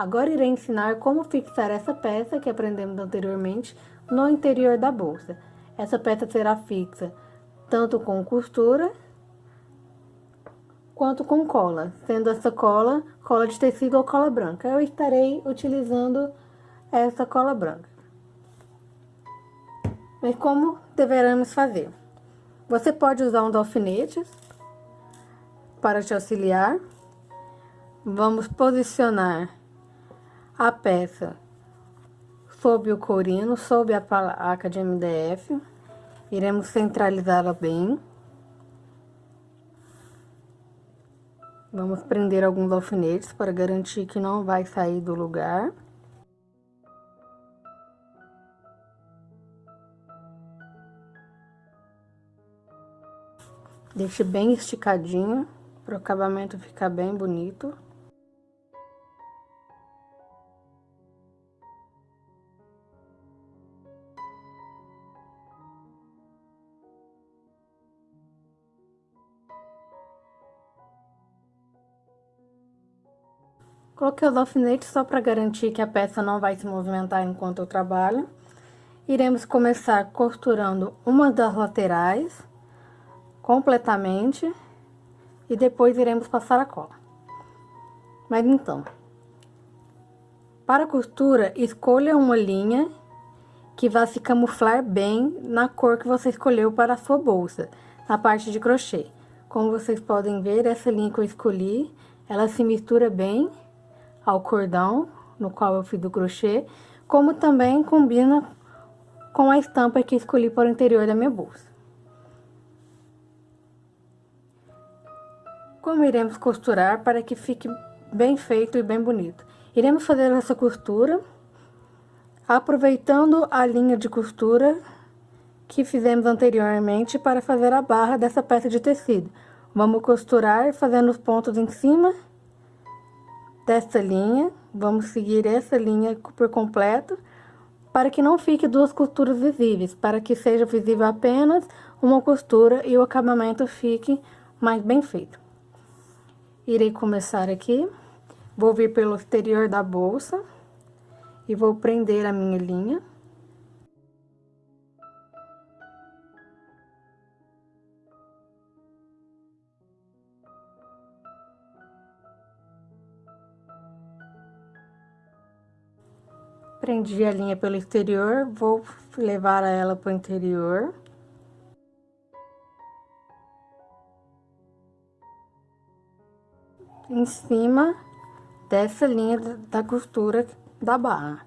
Agora irei ensinar como fixar essa peça que aprendemos anteriormente no interior da bolsa. Essa peça será fixa tanto com costura quanto com cola, sendo essa cola cola de tecido ou cola branca. Eu estarei utilizando essa cola branca. Mas como deveremos fazer? Você pode usar uns alfinetes para te auxiliar. Vamos posicionar a peça sob o corino, sob a placa de MDF. Iremos centralizá-la bem. Vamos prender alguns alfinetes para garantir que não vai sair do lugar. Deixe bem esticadinho, para o acabamento ficar bem bonito. Coloquei os alfinetes só para garantir que a peça não vai se movimentar enquanto eu trabalho. Iremos começar costurando uma das laterais completamente e depois iremos passar a cola. Mas então, para a costura, escolha uma linha que vá se camuflar bem na cor que você escolheu para a sua bolsa, na parte de crochê. Como vocês podem ver, essa linha que eu escolhi, ela se mistura bem ao cordão no qual eu fiz o crochê, como também combina com a estampa que escolhi para o interior da minha bolsa. Como iremos costurar para que fique bem feito e bem bonito? Iremos fazer essa costura aproveitando a linha de costura que fizemos anteriormente para fazer a barra dessa peça de tecido. Vamos costurar fazendo os pontos em cima dessa linha, vamos seguir essa linha por completo, para que não fique duas costuras visíveis, para que seja visível apenas uma costura e o acabamento fique mais bem feito. Irei começar aqui, vou vir pelo exterior da bolsa e vou prender a minha linha. Prendi a linha pelo exterior, vou levar ela para o interior. Em cima dessa linha da costura da barra.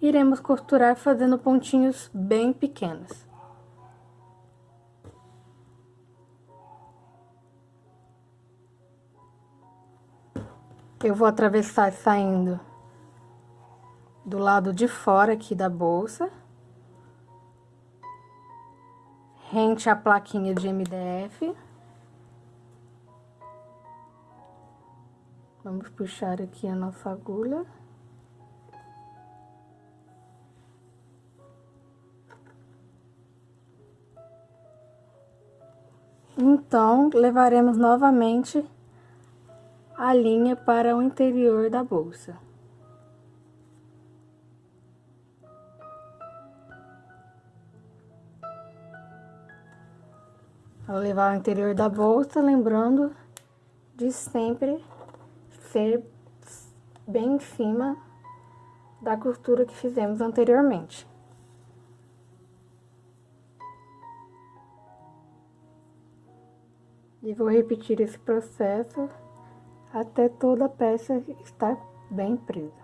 Iremos costurar fazendo pontinhos bem pequenos. Eu vou atravessar saindo do lado de fora aqui da bolsa. Rente a plaquinha de MDF. Vamos puxar aqui a nossa agulha. Então, levaremos novamente a linha para o interior da bolsa. Ao levar ao interior da bolsa, lembrando de sempre ser bem em cima da costura que fizemos anteriormente. E vou repetir esse processo até toda a peça estar bem presa.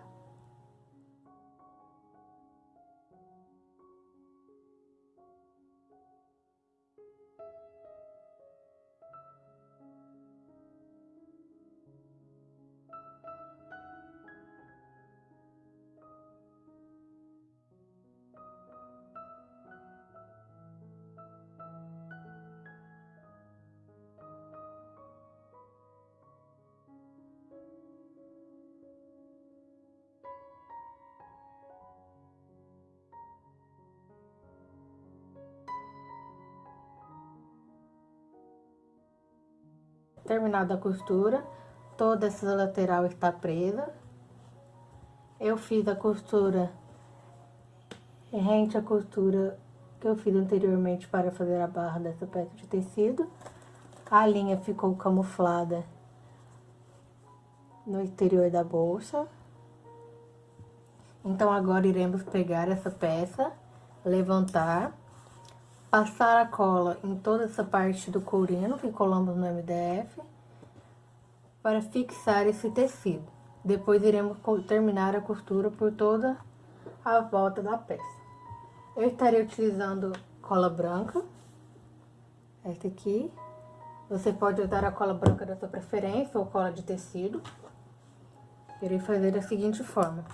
Terminado a costura, toda essa lateral está presa. Eu fiz a costura rente a costura que eu fiz anteriormente para fazer a barra dessa peça de tecido. A linha ficou camuflada no exterior da bolsa. Então, agora iremos pegar essa peça, levantar, passar a cola em toda essa parte do courino que colamos no MDF, para fixar esse tecido. Depois iremos terminar a costura por toda a volta da peça. Eu estarei utilizando cola branca, esta aqui. Você pode usar a cola branca da sua preferência ou cola de tecido. Irei fazer da seguinte forma.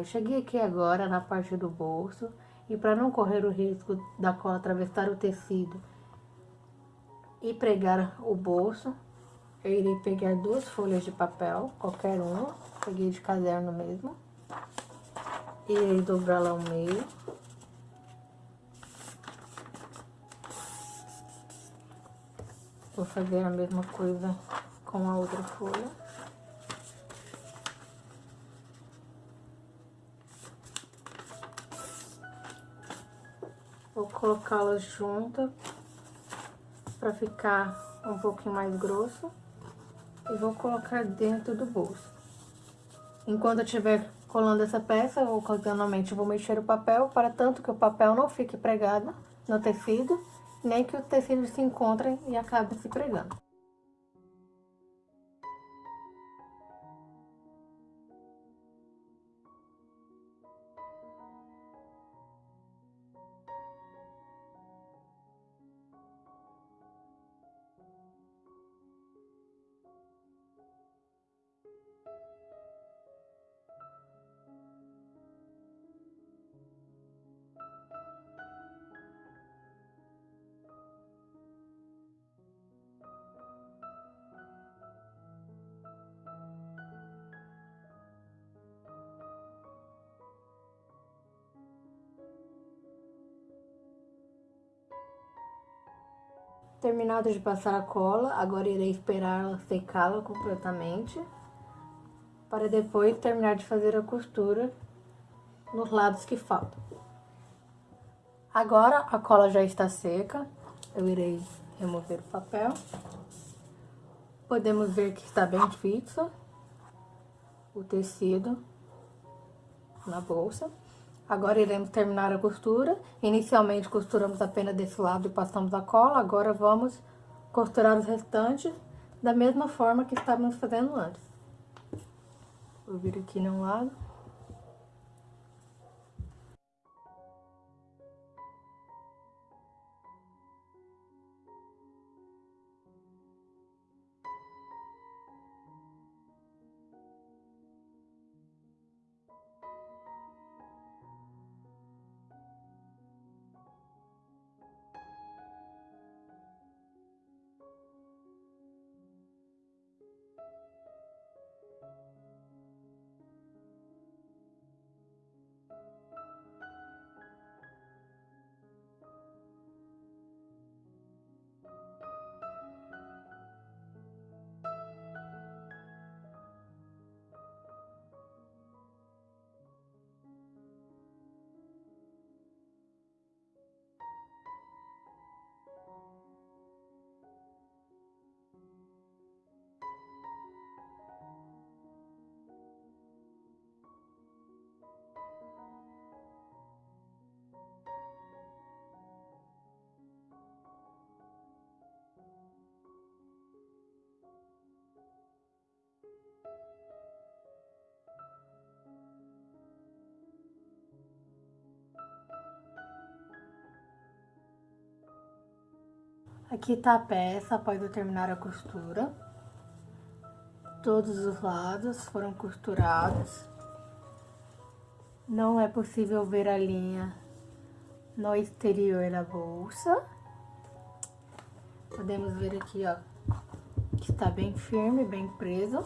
Eu cheguei aqui agora na parte do bolso e para não correr o risco da cola atravessar o tecido e pregar o bolso, eu irei pegar duas folhas de papel, qualquer uma, peguei de caderno mesmo, irei dobrá-la ao meio. Vou fazer a mesma coisa com a outra folha. Colocá-las juntas para ficar um pouquinho mais grosso. E vou colocar dentro do bolso. Enquanto eu estiver colando essa peça, ocasionalmente vou mexer o papel, para tanto que o papel não fique pregado no tecido, nem que o tecido se encontre e acabe se pregando. Terminado de passar a cola, agora irei esperar secá-la completamente, para depois terminar de fazer a costura nos lados que faltam. Agora a cola já está seca, eu irei remover o papel. Podemos ver que está bem fixo o tecido na bolsa. Agora iremos terminar a costura. Inicialmente costuramos apenas desse lado e passamos a cola. Agora vamos costurar os restantes da mesma forma que estávamos fazendo antes. Vou vir aqui num lado. Aqui tá a peça após eu terminar a costura. Todos os lados foram costurados. Não é possível ver a linha no exterior da bolsa. Podemos ver aqui, ó, que está bem firme, bem preso.